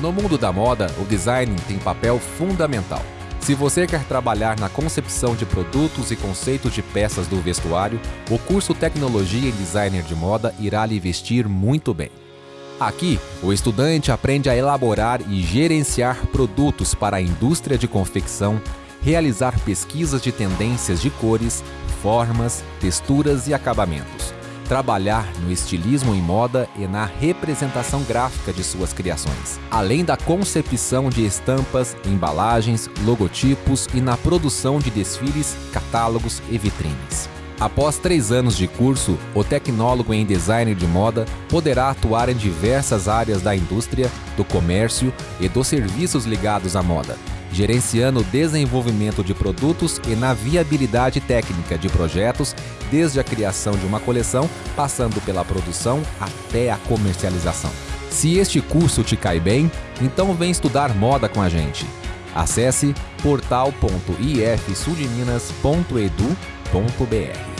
No mundo da moda, o design tem papel fundamental. Se você quer trabalhar na concepção de produtos e conceitos de peças do vestuário, o curso Tecnologia e Designer de Moda irá lhe vestir muito bem. Aqui, o estudante aprende a elaborar e gerenciar produtos para a indústria de confecção, realizar pesquisas de tendências de cores, formas, texturas e acabamentos trabalhar no estilismo em moda e na representação gráfica de suas criações, além da concepção de estampas, embalagens, logotipos e na produção de desfiles, catálogos e vitrines. Após três anos de curso, o tecnólogo em design de moda poderá atuar em diversas áreas da indústria, do comércio e dos serviços ligados à moda, gerenciando o desenvolvimento de produtos e na viabilidade técnica de projetos, desde a criação de uma coleção, passando pela produção até a comercialização. Se este curso te cai bem, então vem estudar moda com a gente. Acesse portal.ifsudminas.edu.br.